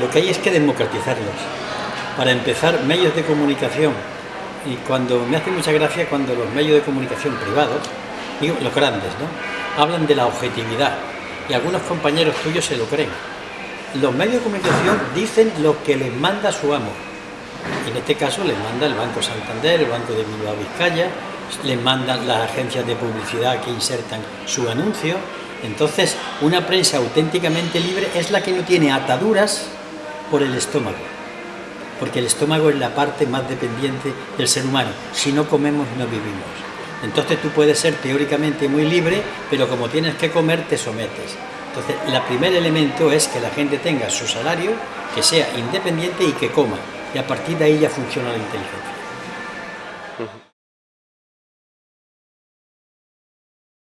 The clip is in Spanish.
lo que hay es que democratizarlos. Para empezar, medios de comunicación. Y cuando me hace mucha gracia cuando los medios de comunicación privados, digo los grandes, ¿no? hablan de la objetividad. Y algunos compañeros tuyos se lo creen. Los medios de comunicación dicen lo que les manda su amo. En este caso les manda el Banco Santander, el Banco de Bilbao Vizcaya, les mandan las agencias de publicidad que insertan su anuncio. Entonces, una prensa auténticamente libre es la que no tiene ataduras por el estómago. Porque el estómago es la parte más dependiente del ser humano. Si no comemos, no vivimos. Entonces tú puedes ser teóricamente muy libre, pero como tienes que comer, te sometes. Entonces, el primer elemento es que la gente tenga su salario, que sea independiente y que coma. Y a partir de ahí ya funciona la inteligencia.